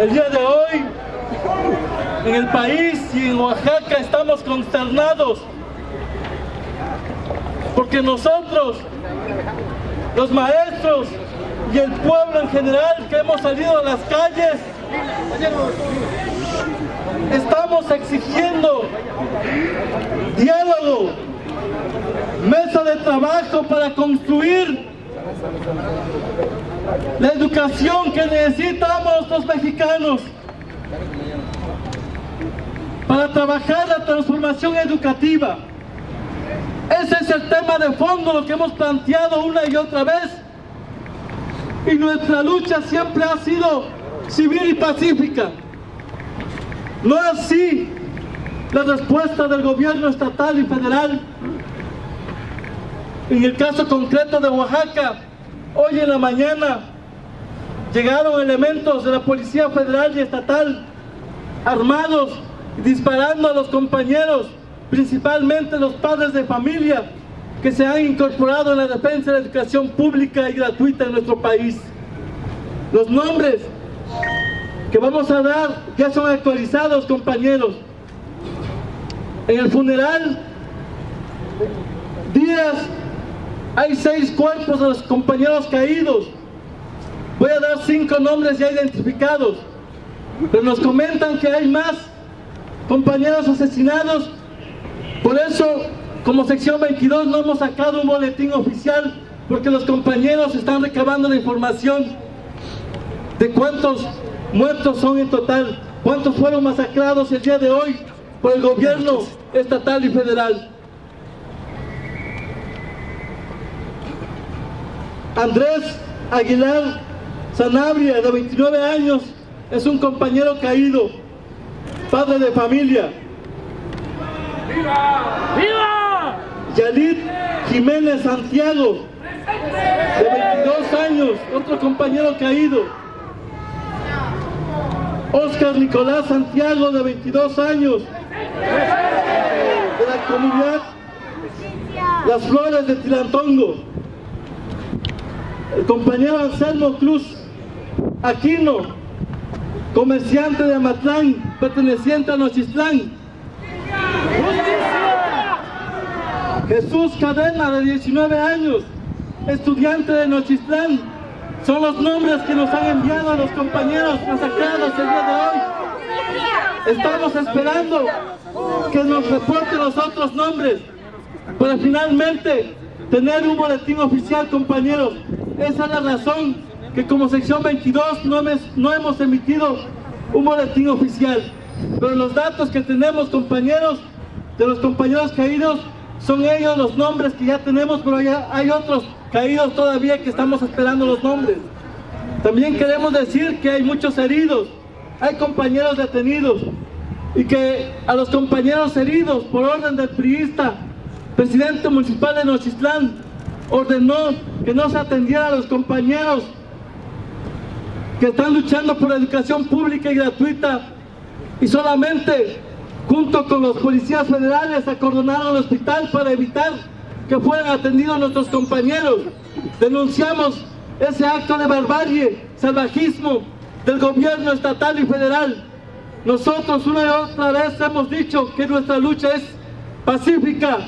El día de hoy, en el país y en Oaxaca estamos consternados porque nosotros, los maestros y el pueblo en general que hemos salido a las calles, estamos exigiendo diálogo, mesa de trabajo para construir la educación que necesitamos los mexicanos para trabajar la transformación educativa. Ese es el tema de fondo, lo que hemos planteado una y otra vez. Y nuestra lucha siempre ha sido civil y pacífica. No así la respuesta del gobierno estatal y federal. En el caso concreto de Oaxaca, hoy en la mañana llegaron elementos de la Policía Federal y Estatal armados, disparando a los compañeros, principalmente los padres de familia que se han incorporado en la defensa de la educación pública y gratuita en nuestro país. Los nombres que vamos a dar ya son actualizados, compañeros. En el funeral, Díaz, hay seis cuerpos de los compañeros caídos. Voy a dar cinco nombres ya identificados. Pero nos comentan que hay más compañeros asesinados. Por eso, como sección 22, no hemos sacado un boletín oficial porque los compañeros están recabando la información de cuántos muertos son en total, cuántos fueron masacrados el día de hoy por el gobierno estatal y federal. Andrés Aguilar Sanabria, de 29 años, es un compañero caído, padre de familia. ¡Viva! ¡Viva! Yalit Jiménez Santiago, de 22 años, otro compañero caído. Oscar Nicolás Santiago, de 22 años, de la comunidad Las Flores de Tilantongo. El compañero Anselmo Cruz Aquino, comerciante de Amatlán, perteneciente a Nochistlán. Jesús Cadena, de 19 años, estudiante de Nochistlán. Son los nombres que nos han enviado los compañeros masacrados el día de hoy. Estamos esperando que nos reporten los otros nombres para finalmente tener un boletín oficial, compañeros. Esa es la razón que como sección 22 no, no hemos emitido un boletín oficial. Pero los datos que tenemos, compañeros, de los compañeros caídos, son ellos los nombres que ya tenemos, pero hay otros caídos todavía que estamos esperando los nombres. También queremos decir que hay muchos heridos, hay compañeros detenidos y que a los compañeros heridos por orden del priista, presidente municipal de Nochistlán, ordenó que no se atendiera a los compañeros que están luchando por la educación pública y gratuita y solamente junto con los policías federales acordonaron el hospital para evitar que fueran atendidos nuestros compañeros. Denunciamos ese acto de barbarie, salvajismo del gobierno estatal y federal. Nosotros una y otra vez hemos dicho que nuestra lucha es pacífica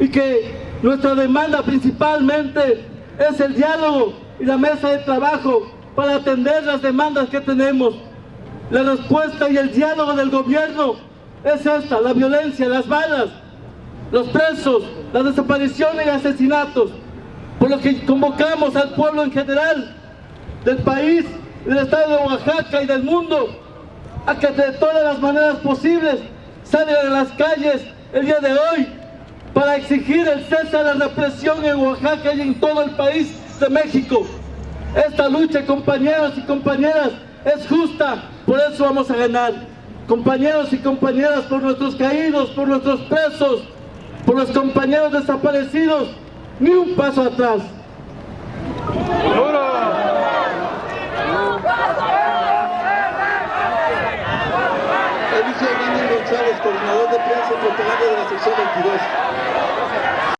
y que nuestra demanda principalmente es el diálogo y la mesa de trabajo para atender las demandas que tenemos. La respuesta y el diálogo del gobierno es esta, la violencia, las balas, los presos, las desapariciones y asesinatos. Por lo que convocamos al pueblo en general del país, del estado de Oaxaca y del mundo a que de todas las maneras posibles salgan a las calles el día de hoy para exigir el cese de la represión en Oaxaca y en todo el país de México. Esta lucha, compañeros y compañeras, es justa, por eso vamos a ganar. Compañeros y compañeras, por nuestros caídos, por nuestros presos, por los compañeros desaparecidos, ni un paso atrás. González, coordinador de prensa y de la sección 22.